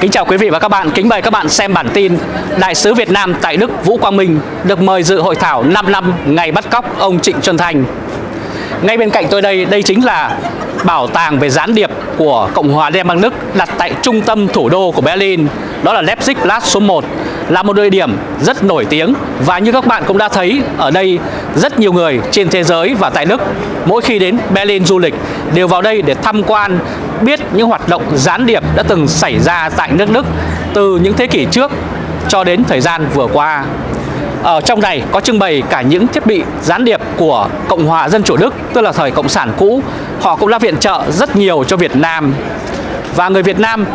Kính chào quý vị và các bạn, kính mời các bạn xem bản tin Đại sứ Việt Nam tại Đức Vũ Quang Minh được mời dự hội thảo 5 năm ngày bắt cóc ông Trịnh Xuân Thành Ngay bên cạnh tôi đây, đây chính là bảo tàng về gián điệp của Cộng hòa Liên bang Đức đặt tại trung tâm thủ đô của Berlin đó là Leipzig Platz số 1 là một địa điểm rất nổi tiếng và như các bạn cũng đã thấy ở đây rất nhiều người trên thế giới và tại Đức mỗi khi đến Berlin du lịch đều vào đây để tham quan biết những hoạt động gián điệp đã từng xảy ra tại nước Đức từ những thế kỷ trước cho đến thời gian vừa qua ở trong này có trưng bày cả những thiết bị gián điệp của Cộng hòa Dân chủ Đức, tức là thời Cộng sản cũ. Họ cũng đã viện trợ rất nhiều cho Việt Nam. Và người Việt Nam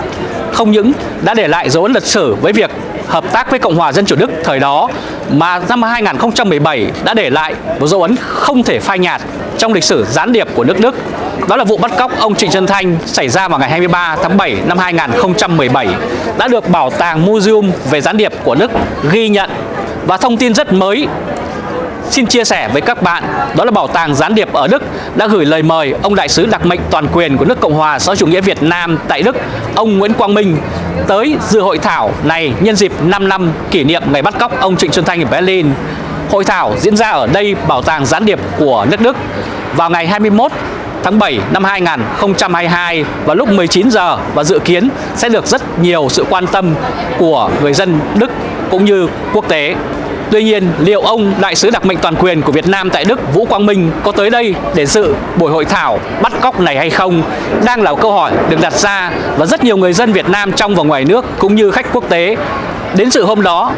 không những đã để lại dấu ấn lịch sử với việc hợp tác với Cộng hòa Dân chủ Đức thời đó mà năm 2017 đã để lại một dấu ấn không thể phai nhạt trong lịch sử gián điệp của nước Đức. Đó là vụ bắt cóc ông Trịnh Xuân Thanh xảy ra vào ngày 23 tháng 7 năm 2017 đã được Bảo tàng Museum về gián điệp của Đức ghi nhận và thông tin rất mới xin chia sẻ với các bạn đó là Bảo tàng Gián điệp ở Đức đã gửi lời mời ông đại sứ đặc mệnh toàn quyền của nước Cộng hòa xã hội chủ nghĩa Việt Nam tại Đức, ông Nguyễn Quang Minh tới dự hội thảo này nhân dịp 5 năm kỷ niệm ngày bắt cóc ông Trịnh Xuân Thanh ở Berlin. Hội thảo diễn ra ở đây Bảo tàng Gián điệp của nước Đức vào ngày 21 tháng 7 năm 2022 vào lúc 19 giờ và dự kiến sẽ được rất nhiều sự quan tâm của người dân Đức cũng như quốc tế. Tuy nhiên, liệu ông đại sứ đặc mệnh toàn quyền của Việt Nam tại Đức Vũ Quang Minh có tới đây để dự buổi hội thảo bắt cóc này hay không đang là câu hỏi được đặt ra và rất nhiều người dân Việt Nam trong và ngoài nước cũng như khách quốc tế đến sự hôm đó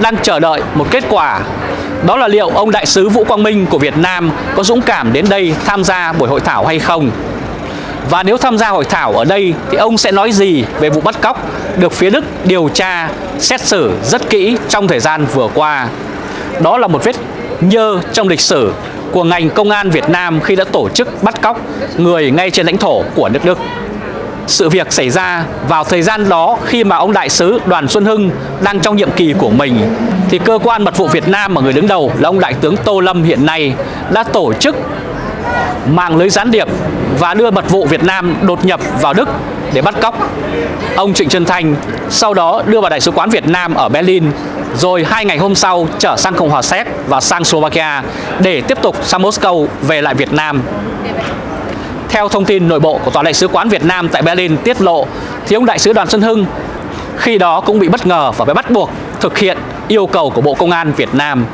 đang chờ đợi một kết quả. Đó là liệu ông đại sứ Vũ Quang Minh của Việt Nam có dũng cảm đến đây tham gia buổi hội thảo hay không? Và nếu tham gia hội thảo ở đây thì ông sẽ nói gì về vụ bắt cóc được phía Đức điều tra, xét xử rất kỹ trong thời gian vừa qua. Đó là một vết nhơ trong lịch sử của ngành công an Việt Nam khi đã tổ chức bắt cóc người ngay trên lãnh thổ của nước Đức. Sự việc xảy ra vào thời gian đó khi mà ông đại sứ Đoàn Xuân Hưng đang trong nhiệm kỳ của mình thì cơ quan mật vụ Việt Nam mà người đứng đầu là ông đại tướng Tô Lâm hiện nay đã tổ chức mạng lưới gián điệp và đưa mật vụ Việt Nam đột nhập vào Đức để bắt cóc ông Trịnh Trân Thành, sau đó đưa vào Đại sứ quán Việt Nam ở Berlin, rồi hai ngày hôm sau trở sang Cộng hòa Séc và sang Slovakia để tiếp tục sang Moscow về lại Việt Nam. Theo thông tin nội bộ của Tòa Đại sứ quán Việt Nam tại Berlin tiết lộ, thì ông Đại sứ Đoàn Xuân Hưng khi đó cũng bị bất ngờ và bị bắt buộc thực hiện yêu cầu của Bộ Công an Việt Nam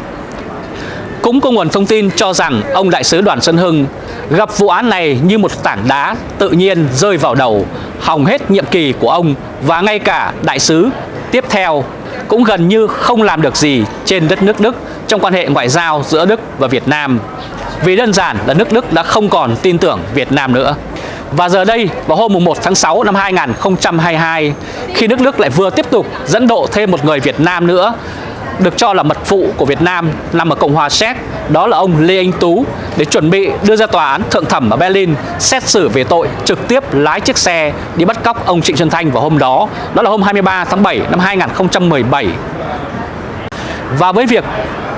cũng có nguồn thông tin cho rằng ông đại sứ Đoàn Xuân Hưng gặp vụ án này như một tảng đá tự nhiên rơi vào đầu, hỏng hết nhiệm kỳ của ông và ngay cả đại sứ tiếp theo cũng gần như không làm được gì trên đất nước Đức trong quan hệ ngoại giao giữa Đức và Việt Nam. Vì đơn giản là nước Đức đã không còn tin tưởng Việt Nam nữa. Và giờ đây, vào hôm 1 tháng 6 năm 2022, khi nước Đức lại vừa tiếp tục dẫn độ thêm một người Việt Nam nữa được cho là mật phụ của Việt Nam nằm ở Cộng hòa Séc, đó là ông Lê Anh Tú để chuẩn bị đưa ra tòa án thượng thẩm ở Berlin xét xử về tội trực tiếp lái chiếc xe đi bắt cóc ông Trịnh Xuân Thanh vào hôm đó, đó là hôm 23 tháng 7 năm 2017. Và với việc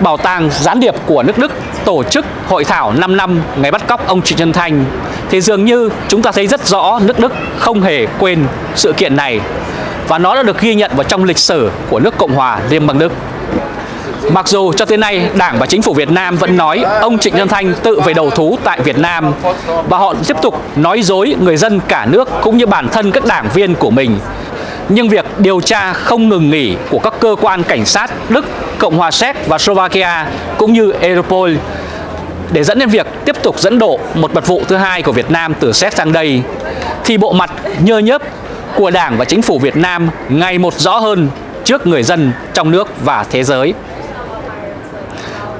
Bảo tàng Gián điệp của nước Đức tổ chức hội thảo 5 năm ngày bắt cóc ông Trịnh Xuân Thanh thì dường như chúng ta thấy rất rõ nước Đức không hề quên sự kiện này và nó đã được ghi nhận vào trong lịch sử của nước Cộng hòa Liên bang Đức. Mặc dù cho tới nay Đảng và Chính phủ Việt Nam vẫn nói ông Trịnh Xuân Thanh tự về đầu thú tại Việt Nam và họ tiếp tục nói dối người dân cả nước cũng như bản thân các đảng viên của mình. Nhưng việc điều tra không ngừng nghỉ của các cơ quan cảnh sát Đức, Cộng hòa Séc và Slovakia cũng như Europol để dẫn đến việc tiếp tục dẫn độ một mật vụ thứ hai của Việt Nam từ Séc sang đây thì bộ mặt nhơ nhớp của Đảng và Chính phủ Việt Nam ngày một rõ hơn trước người dân trong nước và thế giới.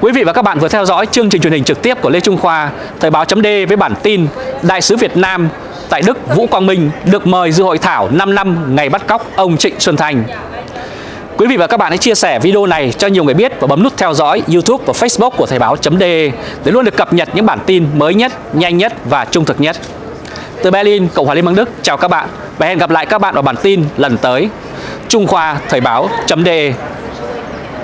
Quý vị và các bạn vừa theo dõi chương trình truyền hình trực tiếp của Lê Trung Khoa, Thời báo chấm với bản tin Đại sứ Việt Nam tại Đức Vũ Quang Minh được mời dự hội thảo 5 năm ngày bắt cóc ông Trịnh Xuân Thành. Quý vị và các bạn hãy chia sẻ video này cho nhiều người biết và bấm nút theo dõi YouTube và Facebook của Thời báo chấm để luôn được cập nhật những bản tin mới nhất, nhanh nhất và trung thực nhất. Từ Berlin, Cộng hòa Liên bang Đức, chào các bạn và hẹn gặp lại các bạn ở bản tin lần tới. Trung Khoa Thời báo chấm